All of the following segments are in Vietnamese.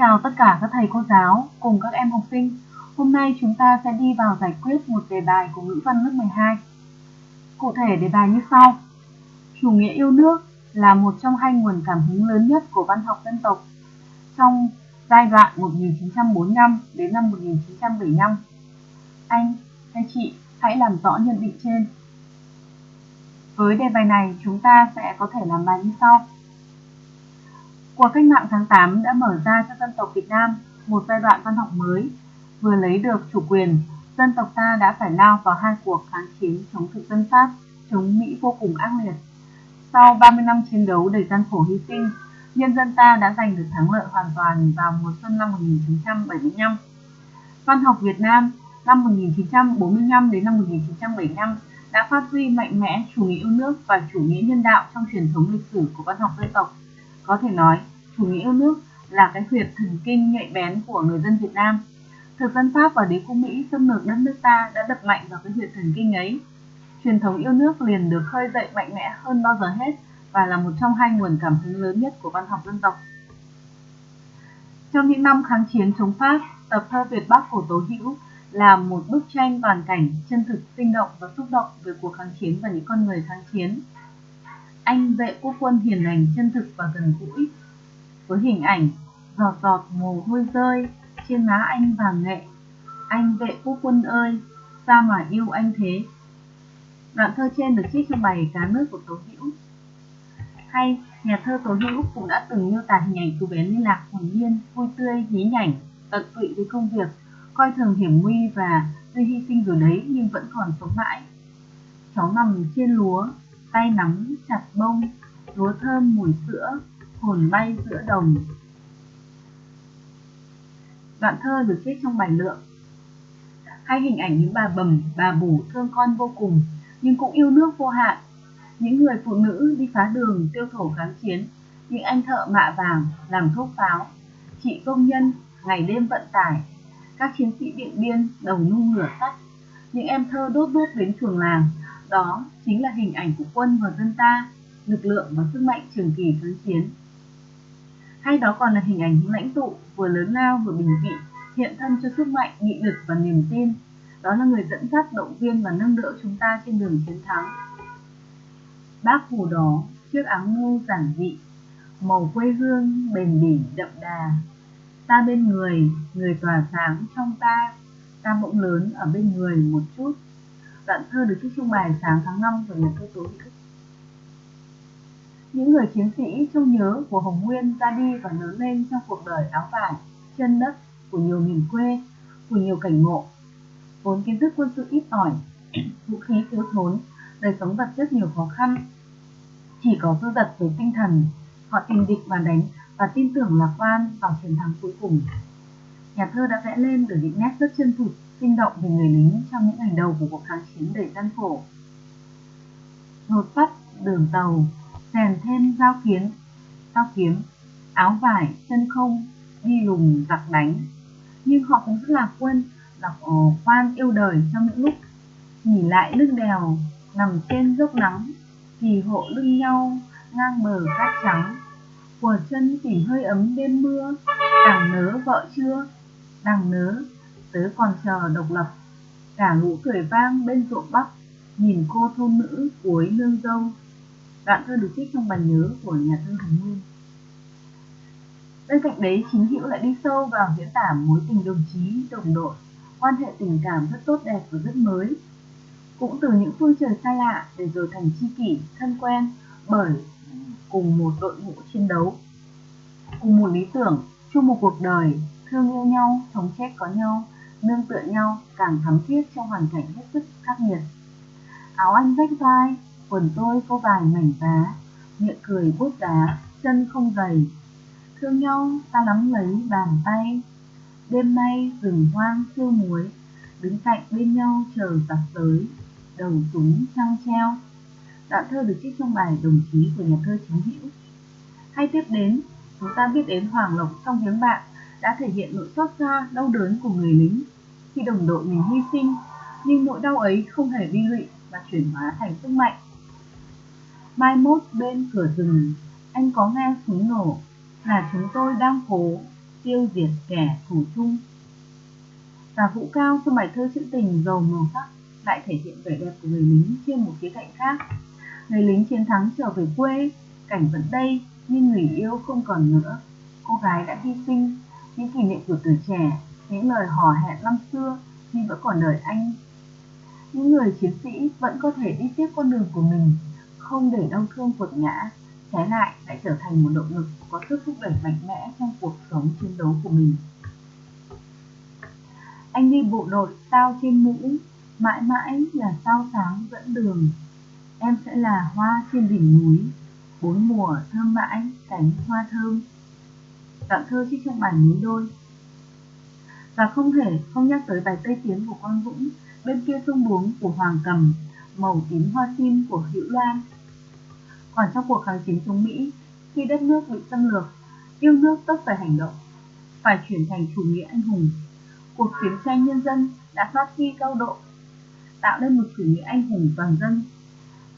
chào tất cả các thầy cô giáo cùng các em học sinh. Hôm nay chúng ta sẽ đi vào giải quyết một đề bài của ngữ văn lớp 12. Cụ thể đề bài như sau. Chủ nghĩa yêu nước là một trong hai nguồn cảm hứng lớn nhất của văn học dân tộc trong giai đoạn 1945 đến năm 1975. Anh hay chị hãy làm rõ nhận định trên. Với đề bài này, chúng ta sẽ có thể làm bài như sau. Cuộc cách mạng tháng 8 đã mở ra cho dân tộc Việt Nam một giai đoạn văn học mới. Vừa lấy được chủ quyền, dân tộc ta đã phải lao vào hai cuộc kháng chiến chống thực dân Pháp, chống Mỹ vô cùng ác liệt. Sau 30 năm chiến đấu đầy gian khổ hy sinh, nhân dân ta đã giành được thắng lợi hoàn toàn vào mùa xuân năm 1975. Văn học Việt Nam năm 1945 đến năm 1975 đã phát huy mạnh mẽ chủ nghĩa yêu nước và chủ nghĩa nhân đạo trong truyền thống lịch sử của văn học dân tộc. Có thể nói, chủ nghĩa yêu nước là cái huyệt thần kinh nhạy bén của người dân Việt Nam. Thực dân Pháp và đế quốc Mỹ xâm lược đất nước ta đã đập mạnh vào cái huyệt thần kinh ấy. Truyền thống yêu nước liền được khơi dậy mạnh mẽ hơn bao giờ hết và là một trong hai nguồn cảm hứng lớn nhất của văn học dân tộc. Trong những năm kháng chiến chống Pháp, tập thơ Việt Bắc của Tố Hữu là một bức tranh toàn cảnh chân thực, sinh động và xúc động về cuộc kháng chiến và những con người kháng chiến. Anh vệ quốc quân hiền lành, chân thực và gần gũi, với hình ảnh giọt giọt mồ hôi rơi trên má anh vàng nghệ. Anh vệ quốc quân ơi, sao mà yêu anh thế? Đoạn thơ trên được trích trong bài Cá nước của Tố Hữu. Hay, nhà thơ Tố Hữu cũng đã từng miêu tả hình ảnh cô bé liên lạc hồn nhiên, vui tươi, nhí nhảnh, tận tụy với công việc, coi thường hiểm nguy và tuy hy sinh rồi đấy nhưng vẫn còn sống mãi. Cháu nằm trên lúa, tay nắm chặt bông, lúa thơm mùi sữa, hồn bay giữa đồng. Đoạn thơ được viết trong bài lượng. Hay hình ảnh những bà bầm, bà bủ thương con vô cùng, nhưng cũng yêu nước vô hạn. Những người phụ nữ đi phá đường tiêu thổ kháng chiến, những anh thợ mạ vàng làm thuốc pháo, chị công nhân ngày đêm vận tải, các chiến sĩ điện biên đầu nung lửa sắt, những em thơ đốt đốt đến chuồng làng, đó chính là hình ảnh của quân và dân ta, lực lượng và sức mạnh trường kỳ kháng chiến. Hay đó còn là hình ảnh những lãnh tụ vừa lớn lao vừa bình dị, hiện thân cho sức mạnh, nghị lực và niềm tin. Đó là người dẫn dắt, động viên và nâng đỡ chúng ta trên đường chiến thắng. Bác Hồ đó, chiếc áo ngu giản dị, màu quê hương bền bỉ đậm đà. Ta bên người, người tỏa sáng trong ta, ta bỗng lớn ở bên người một chút. Đoạn thơ được trích trung bài sáng tháng 5 của nhà thơ Tố Hữu. Những người chiến sĩ trong nhớ của Hồng Nguyên ra đi và lớn lên trong cuộc đời áo vải, chân đất của nhiều miền quê, của nhiều cảnh ngộ. Vốn kiến thức quân sự ít ỏi, vũ khí thiếu thốn, đời sống vật chất nhiều khó khăn. Chỉ có dư dật về tinh thần, họ tìm địch mà đánh và tin tưởng lạc quan vào chiến thắng cuối cùng. Nhà thơ đã vẽ lên được những nét rất chân thực, sinh động về người lính trong những ngày đầu của cuộc kháng chiến đầy gian khổ. Nột sắt, đường tàu, rèn thêm dao kiếm, dao kiếm, áo vải, chân không, đi lùng giặc đánh. Nhưng họ cũng rất là quân, là khoan ờ, yêu đời trong những lúc nghỉ lại lưng đèo nằm trên dốc nắng thì hộ lưng nhau ngang bờ cát trắng của chân tỉ hơi ấm đêm mưa đằng nớ vợ chưa đằng nớ tớ còn chờ độc lập. Cả lũ cười vang bên ruộng bắc, nhìn cô thôn nữ cuối nương dâu. Đoạn thơ được trích trong bài nhớ của nhà thơ Hồng Nguyên. Bên cạnh đấy, chính hữu lại đi sâu vào diễn tả mối tình đồng chí, đồng đội, quan hệ tình cảm rất tốt đẹp và rất mới. Cũng từ những phương trời xa lạ để rồi thành tri kỷ, thân quen bởi cùng một đội ngũ chiến đấu. Cùng một lý tưởng, chung một cuộc đời, thương yêu nhau, sống chết có nhau nương tựa nhau càng thắm thiết trong hoàn cảnh hết sức khắc nghiệt. Áo anh rách vai, quần tôi có vài mảnh vá, miệng cười bút đá, chân không dày thương nhau, ta nắm lấy bàn tay. Đêm nay rừng hoang sương muối, đứng cạnh bên nhau chờ giặc tới, đầu súng trăng treo. Đoạn thơ được trích trong bài đồng chí của nhà thơ chính hữu. Hay tiếp đến, chúng ta biết đến hoàng lộc trong tiếng bạn đã thể hiện nỗi xót xa đau đớn của người lính khi đồng đội mình hy sinh nhưng nỗi đau ấy không hề bi lụy và chuyển hóa thành sức mạnh mai mốt bên cửa rừng anh có nghe súng nổ là chúng tôi đang cố tiêu diệt kẻ thủ chung. Và vũ cao trong bài thơ trữ tình giàu màu sắc lại thể hiện vẻ đẹp của người lính trên một khía cạnh khác. Người lính chiến thắng trở về quê, cảnh vẫn đây nhưng người yêu không còn nữa. Cô gái đã hy sinh, những kỷ niệm của tuổi trẻ, những lời hò hẹn năm xưa khi vẫn còn đời anh. Những người chiến sĩ vẫn có thể đi tiếp con đường của mình, không để đau thương quật ngã, trái lại lại trở thành một động lực có sức thúc đẩy mạnh mẽ trong cuộc sống chiến đấu của mình. Anh đi bộ đội sao trên mũ, mãi mãi là sao sáng dẫn đường. Em sẽ là hoa trên đỉnh núi, bốn mùa thơm mãi cánh hoa thơm tặng thơ trích trong bản núi đôi. Và không thể không nhắc tới bài Tây Tiến của Quang Dũng, bên kia sông Buống của Hoàng Cầm, màu tím hoa sim của Hữu Loan. Còn trong cuộc kháng chiến chống Mỹ, khi đất nước bị xâm lược, yêu nước tất phải hành động, phải chuyển thành chủ nghĩa anh hùng. Cuộc chiến tranh nhân dân đã phát huy cao độ, tạo nên một chủ nghĩa anh hùng toàn dân.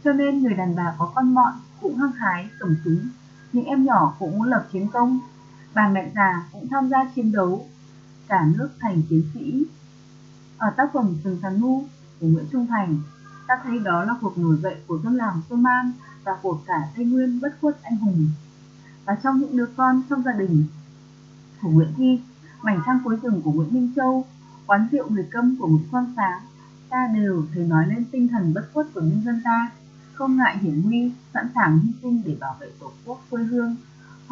Cho nên người đàn bà có con mọn cũng hăng hái cầm súng, những em nhỏ cũng muốn lập chiến công, bà mẹ già cũng tham gia chiến đấu, cả nước thành chiến sĩ. Ở tác phẩm Rừng Thần ngu của Nguyễn Trung Thành, ta thấy đó là cuộc nổi dậy của dân làng Soman và của cả Tây Nguyên bất khuất anh hùng. Và trong những đứa con trong gia đình của Nguyễn Thi, mảnh trang cuối rừng của Nguyễn Minh Châu, quán rượu người câm của Nguyễn Quang Sáng, ta đều thấy nói lên tinh thần bất khuất của nhân dân ta, không ngại hiểm nguy, sẵn sàng hy sinh để bảo vệ tổ quốc quê hương.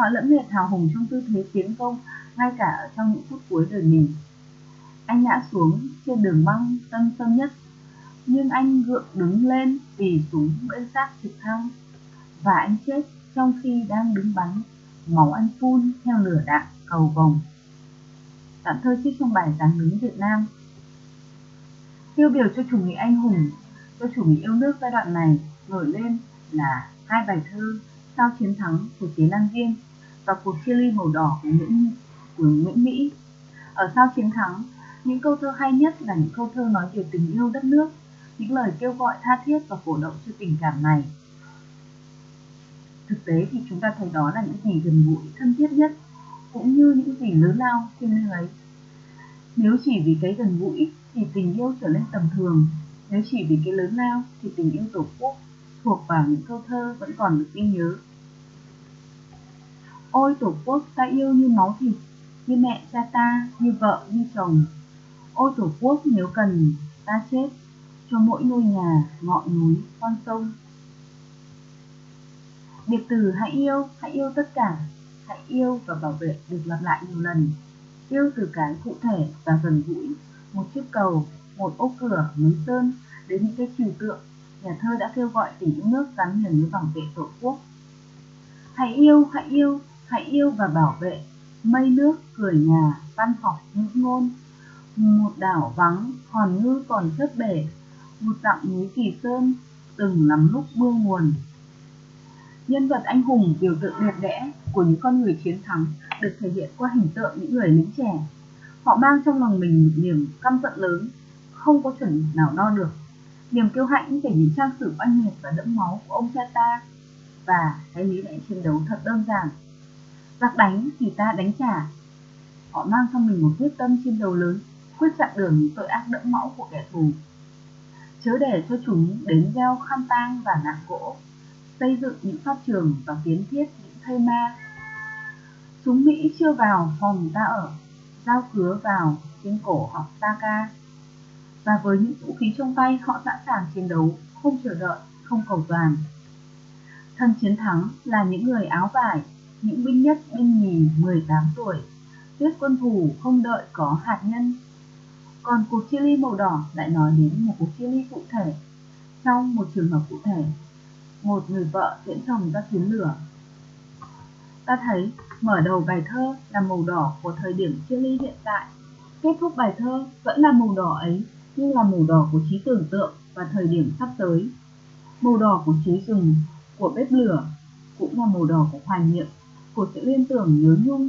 Họ lẫm liệt hào hùng trong tư thế tiến công, ngay cả trong những phút cuối đời mình. Anh ngã xuống trên đường băng tân sâm nhất, nhưng anh gượng đứng lên vì súng bên xác trực thăng và anh chết trong khi đang đứng bắn, máu anh phun theo lửa đạn cầu vồng. Đoạn thơ trích trong bài Giáng đứng Việt Nam Tiêu biểu cho chủ nghĩa anh hùng, cho chủ nghĩa yêu nước giai đoạn này nổi lên là hai bài thơ sau chiến thắng của tiến Lan Viên và cuộc chia ly màu đỏ của Nguyễn, của Nguyễn Mỹ. Ở sau chiến thắng, những câu thơ hay nhất là những câu thơ nói về tình yêu đất nước, những lời kêu gọi tha thiết và cổ động cho tình cảm này. Thực tế thì chúng ta thấy đó là những gì gần gũi thân thiết nhất cũng như những gì lớn lao thiêng liêng ấy. Nếu chỉ vì cái gần gũi thì tình yêu trở nên tầm thường nếu chỉ vì cái lớn lao thì tình yêu tổ quốc thuộc vào những câu thơ vẫn còn được ghi nhớ ôi tổ quốc ta yêu như máu thịt như mẹ cha ta như vợ như chồng ôi tổ quốc nếu cần ta chết cho mỗi ngôi nhà ngọn núi con sông Biệt từ hãy yêu, hãy yêu tất cả, hãy yêu và bảo vệ được lặp lại nhiều lần. Yêu từ cái cụ thể và gần gũi, một chiếc cầu, một ô cửa, núi sơn, đến những cái trừu tượng, nhà thơ đã kêu gọi tình yêu nước gắn liền với bảo vệ tổ quốc. Hãy yêu, hãy yêu, hãy yêu và bảo vệ, mây nước, cười nhà, văn học, ngữ ngôn. Một đảo vắng, hòn ngư còn chất bể, một dặm núi kỳ sơn, từng lắm lúc mưa nguồn, Nhân vật anh hùng biểu tượng đẹp đẽ của những con người chiến thắng được thể hiện qua hình tượng những người lính trẻ. Họ mang trong lòng mình một niềm căm giận lớn, không có chuẩn nào đo được. Niềm kiêu hãnh về những trang sử oanh liệt và đẫm máu của ông cha ta và cái lý lẽ chiến đấu thật đơn giản. Giặc đánh thì ta đánh trả. Họ mang trong mình một quyết tâm chiến đấu lớn, quyết chặn đường những tội ác đẫm máu của kẻ thù. Chớ để cho chúng đến gieo khăn tang và nạn gỗ xây dựng những pháp trường và kiến thiết những thây ma. Súng Mỹ chưa vào phòng ta ở, giao cứa vào trên cổ học ta ca. Và với những vũ khí trong tay họ sẵn sàng chiến đấu, không chờ đợi, không cầu toàn. Thân chiến thắng là những người áo vải, những binh nhất binh nhì 18 tuổi, tuyết quân thủ không đợi có hạt nhân. Còn cuộc chia ly màu đỏ lại nói đến một cuộc chia ly cụ thể, trong một trường hợp cụ thể một người vợ tiễn chồng ra tuyến lửa. Ta thấy mở đầu bài thơ là màu đỏ của thời điểm chia ly hiện tại, kết thúc bài thơ vẫn là màu đỏ ấy nhưng là màu đỏ của trí tưởng tượng và thời điểm sắp tới. Màu đỏ của trí rừng, của bếp lửa cũng là màu đỏ của hoài niệm, của sự liên tưởng nhớ nhung.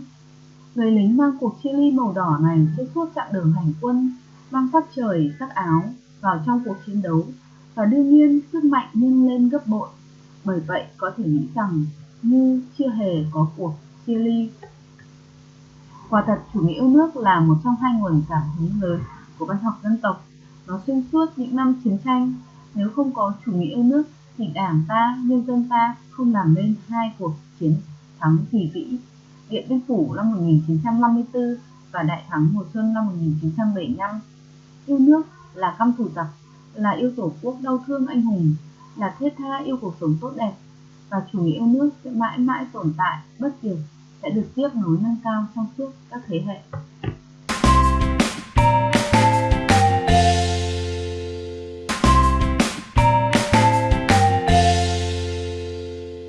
Người lính mang cuộc chia ly màu đỏ này trên suốt chặng đường hành quân, mang sắc trời, sắc áo vào trong cuộc chiến đấu và đương nhiên sức mạnh nhưng lên gấp bội bởi vậy có thể nghĩ rằng như chưa hề có cuộc chia ly. Quả thật, chủ nghĩa yêu nước là một trong hai nguồn cảm hứng lớn của văn học dân tộc. Nó xuyên suốt những năm chiến tranh. Nếu không có chủ nghĩa yêu nước thì đảng ta, nhân dân ta không làm nên hai cuộc chiến thắng kỳ vĩ. Điện Biên Phủ năm 1954 và Đại thắng mùa xuân năm 1975. Yêu nước là căm thù giặc, là yêu tổ quốc đau thương anh hùng, là thiết tha yêu cuộc sống tốt đẹp và chủ nghĩa yêu nước sẽ mãi mãi tồn tại bất diệt sẽ được tiếp nối nâng cao trong suốt các thế hệ